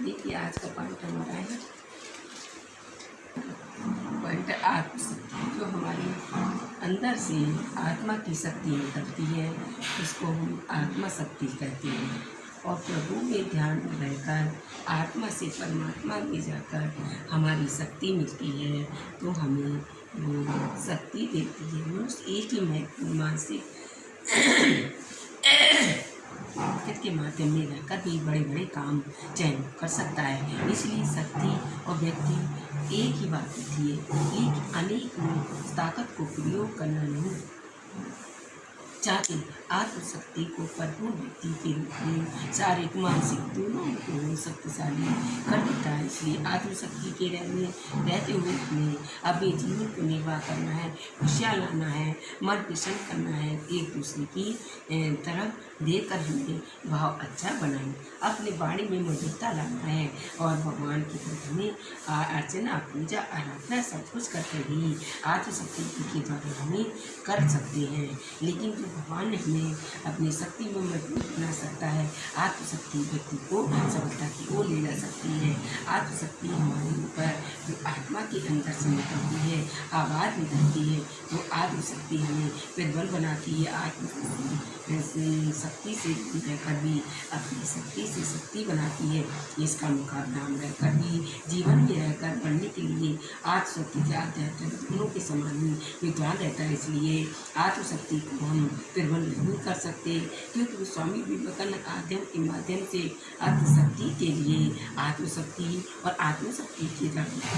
देखिए आज का पॉइंट हमारा है पॉइंट आत्मशक्ति जो हमारे अंदर से आत्मा की शक्ति निकलती है उसको हम आत्मा शक्ति कहते हैं। और प्रभु में ध्यान में रहकर, आत्मा से परमात्मा में जाकर हमारी शक्ति मिलती है तो हमें वो शक्ति देती है। मनुष्य एक ही मानसिक संस्कृत के माध्यम में रहकर भी बड़े बड़े काम चयन कर सकता है। इसलिए शक्ति और व्यक्ति एक ही बात है एक अनेक ताकत को प्रयोग करना नहीं चाहते आत्मशक्ति को परिपूर्ण व्यक्ति के रूप में शारीरिक, मानसिक दोनों को शक्तिशाली कर देता है। इसलिए आत्मशक्ति के रहने, रहते हुए हमें अपने जीवन को निर्वाह करना है, खुशियाँ लाना है, मन प्रसन्न करना है, एक दूसरे की तरफ़ देकर हमें भाव अच्छा बनाए। अपने बाणी में मधुरता लाना है और भगवान की तरफ़ हमें अर्चना, पूजा, आराधना सब कुछ करते ही आत्मशक्ति के द्वारा हमें कर सकते हैं। लेकिन भगवान हमें अपनी शक्ति में मज़बूत बना सकता है। आत्मशक्ति व्यक्ति को सफलता की ओर ले जा सकती है। आत्मशक्ति हमारे ऊपर जो आत्मा के अंदर से निकलती है, आवाज़ निकलती है, वो आत्मशक्ति हमें प्रबल बनाती है आत्म शक्ति से रहकर भी अपनी शक्ति से शक्ति बनाती है। इसका मुकाबला हम रहकर भी जीवन में रहकर बढ़ने के लिए आत्मशक्ति के आध्यात्मिक के समान ही विद्वान रहता है। इसलिए आत्मशक्ति को हम प्रबल नहीं कर सकते, क्योंकि स्वामी विवेकानंद आध्यम के माध्यम से आत्मशक्ति के लिए आत्मशक्ति और आत्मशक्ति की के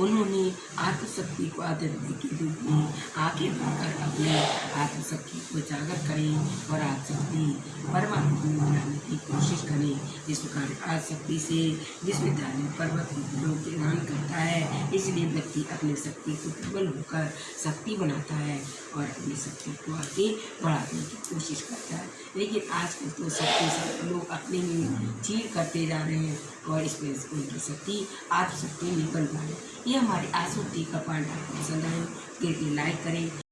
उन्होंने आत्मशक्ति को आदरणीय के रूप में आगे बढ़कर अपने आत्मशक्ति को जागर करें और आत्मशक्ति परमात्मा में बनाने की कोशिश करें। इस प्रकार आत्मशक्ति से विश्वविद्यालय पर्वत लोग दान करता है। इसलिए व्यक्ति अपनी शक्ति को प्रबल होकर शक्ति बनाता है और अपनी शक्ति को आगे बढ़ाने की कोशिश करता है। लेकिन आजकल तो शक्ति सब लोग अपने ही चीर करते जा रहे हैं और इस वजह उनकी शक्ति, आत्मशक्ति निकल पा रही ये हमारी आसूती का पांडा पसंद आए तो लाइक करें।